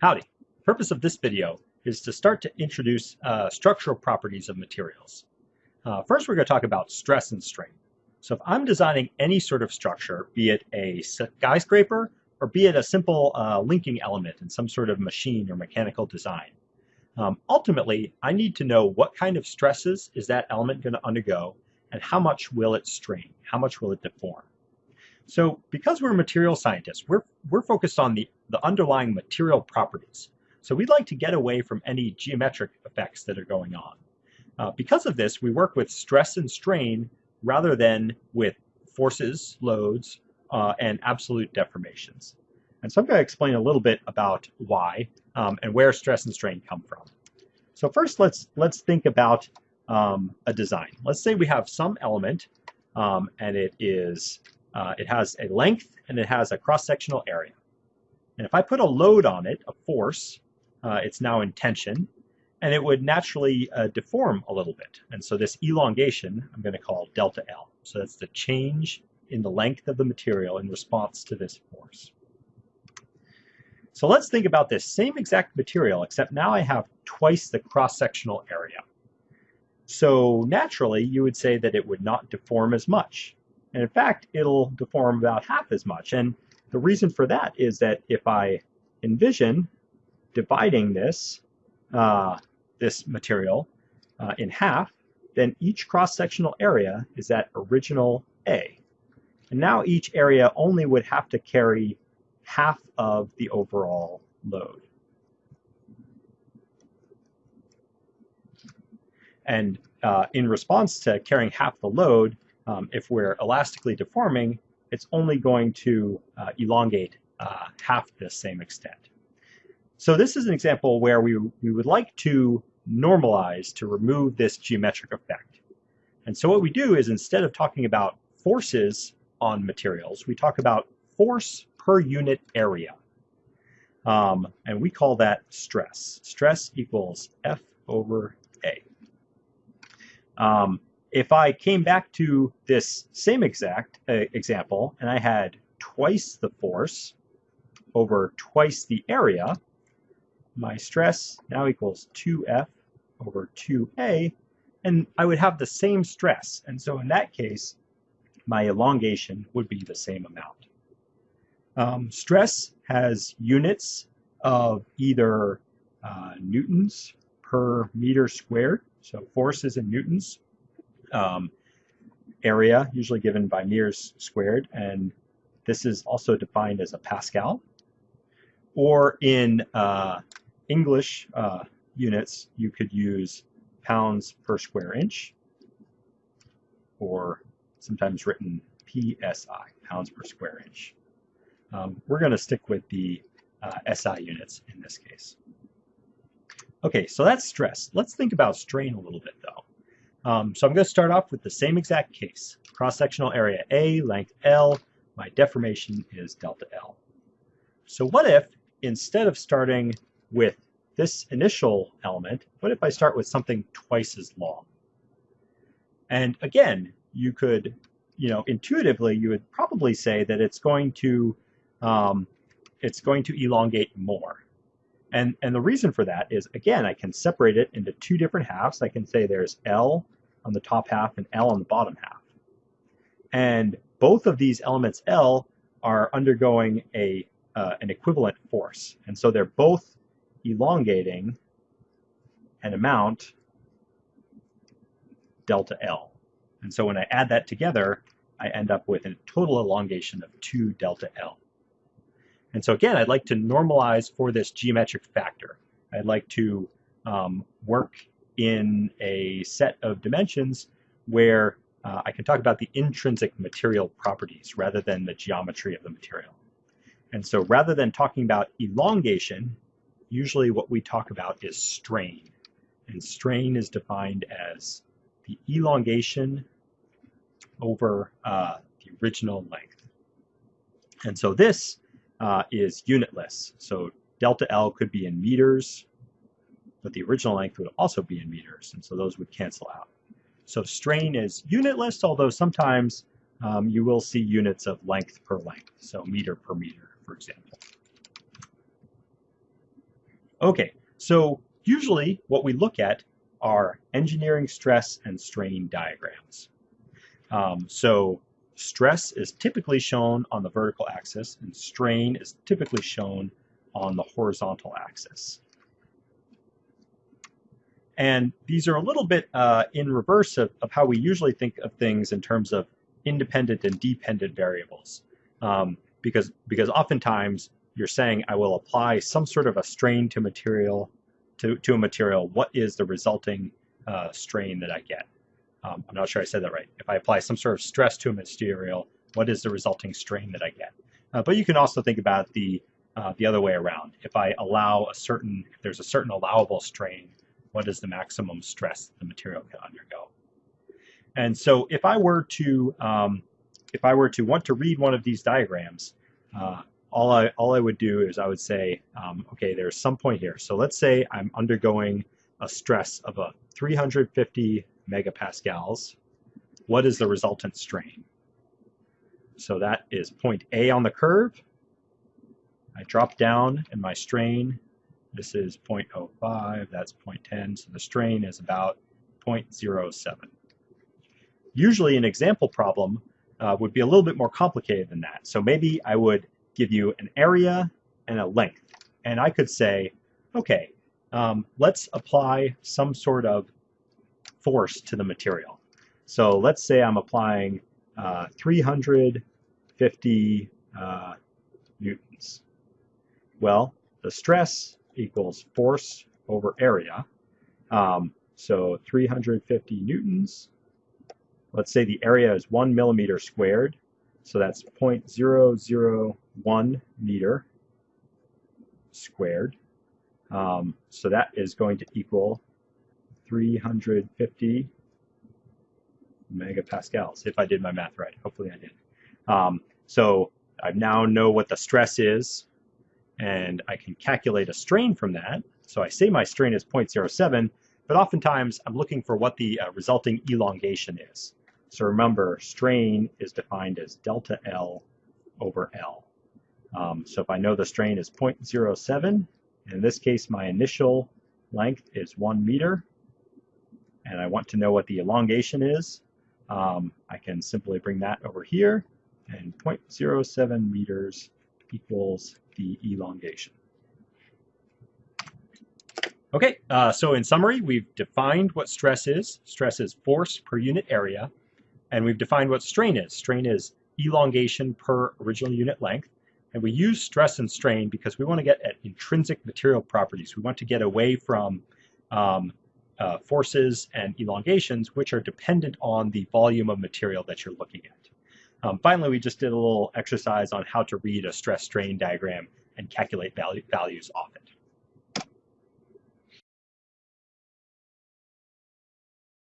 Howdy. The purpose of this video is to start to introduce uh, structural properties of materials. Uh, first, we're going to talk about stress and strain. So if I'm designing any sort of structure, be it a skyscraper or be it a simple uh, linking element in some sort of machine or mechanical design, um, ultimately, I need to know what kind of stresses is that element going to undergo and how much will it strain, how much will it deform. So because we're material scientists, we're, we're focused on the, the underlying material properties. So we'd like to get away from any geometric effects that are going on. Uh, because of this, we work with stress and strain rather than with forces, loads, uh, and absolute deformations. And so I'm going to explain a little bit about why um, and where stress and strain come from. So first, let's let's think about um, a design. Let's say we have some element um, and it is uh, it has a length and it has a cross-sectional area. And if I put a load on it, a force, uh, it's now in tension, and it would naturally uh, deform a little bit. And so this elongation I'm going to call delta L. So that's the change in the length of the material in response to this force. So let's think about this same exact material, except now I have twice the cross-sectional area. So naturally, you would say that it would not deform as much. And in fact, it'll deform about half as much. And the reason for that is that if I envision dividing this, uh, this material uh, in half, then each cross-sectional area is that original A. And now each area only would have to carry half of the overall load. And uh, in response to carrying half the load, um, if we're elastically deforming, it's only going to uh, elongate uh, half the same extent. So this is an example where we, we would like to normalize to remove this geometric effect. And so what we do is instead of talking about forces on materials, we talk about force per unit area. Um, and we call that stress. Stress equals F over A. Um, if I came back to this same exact uh, example and I had twice the force over twice the area, my stress now equals 2F over 2A, and I would have the same stress. And so in that case, my elongation would be the same amount. Um, stress has units of either uh, newtons per meter squared, so forces in newtons, um, area, usually given by meters squared, and this is also defined as a Pascal. Or in uh, English uh, units, you could use pounds per square inch, or sometimes written PSI, pounds per square inch. Um, we're going to stick with the uh, SI units in this case. Okay, so that's stress. Let's think about strain a little bit though. Um, so I'm going to start off with the same exact case. Cross-sectional area A, length L, my deformation is delta L. So what if, instead of starting with this initial element, what if I start with something twice as long? And again, you could, you know, intuitively, you would probably say that it's going to, um, it's going to elongate more. And, and the reason for that is, again, I can separate it into two different halves. I can say there's L on the top half and L on the bottom half. And both of these elements L are undergoing a, uh, an equivalent force. And so they're both elongating an amount delta L. And so when I add that together, I end up with a total elongation of 2 delta L. And so again, I'd like to normalize for this geometric factor. I'd like to um, work in a set of dimensions where uh, I can talk about the intrinsic material properties rather than the geometry of the material. And so rather than talking about elongation, usually what we talk about is strain. And strain is defined as the elongation over uh, the original length. And so this uh, is unitless. So delta L could be in meters, but the original length would also be in meters, and so those would cancel out. So strain is unitless, although sometimes um, you will see units of length per length, so meter per meter, for example. Okay, so usually what we look at are engineering stress and strain diagrams. Um, so stress is typically shown on the vertical axis and strain is typically shown on the horizontal axis. And these are a little bit uh, in reverse of, of how we usually think of things in terms of independent and dependent variables. Um, because, because oftentimes you're saying I will apply some sort of a strain to material to, to a material, what is the resulting uh, strain that I get? Um, I'm not sure I said that right. If I apply some sort of stress to a material, what is the resulting strain that I get? Uh, but you can also think about the uh, the other way around. If I allow a certain, if there's a certain allowable strain, what is the maximum stress the material can undergo? And so if I were to, um, if I were to want to read one of these diagrams, uh, all I, all I would do is I would say, um, okay, there's some point here. So let's say I'm undergoing a stress of a 350 megapascals. What is the resultant strain? So that is point A on the curve. I drop down and my strain this is 0.05, that's 0.10, so the strain is about 0.07. Usually an example problem uh, would be a little bit more complicated than that. So maybe I would give you an area and a length. And I could say, okay, um, let's apply some sort of force to the material. So let's say I'm applying uh, 350 uh, newtons. Well, the stress equals force over area. Um, so 350 newtons. Let's say the area is one millimeter squared. So that's 0.001 meter squared. Um, so that is going to equal 350 megapascals, if I did my math right. Hopefully I did. Um, so I now know what the stress is and I can calculate a strain from that. So I say my strain is 0.07, but oftentimes I'm looking for what the uh, resulting elongation is. So remember, strain is defined as delta L over L. Um, so if I know the strain is 0.07, in this case my initial length is 1 meter, and I want to know what the elongation is, um, I can simply bring that over here, and 0.07 meters equals the elongation. Okay, uh, so in summary, we've defined what stress is. Stress is force per unit area. And we've defined what strain is. Strain is elongation per original unit length. And we use stress and strain because we want to get at intrinsic material properties. We want to get away from um, uh, forces and elongations, which are dependent on the volume of material that you're looking at. Um, finally, we just did a little exercise on how to read a stress strain diagram and calculate value, values off it.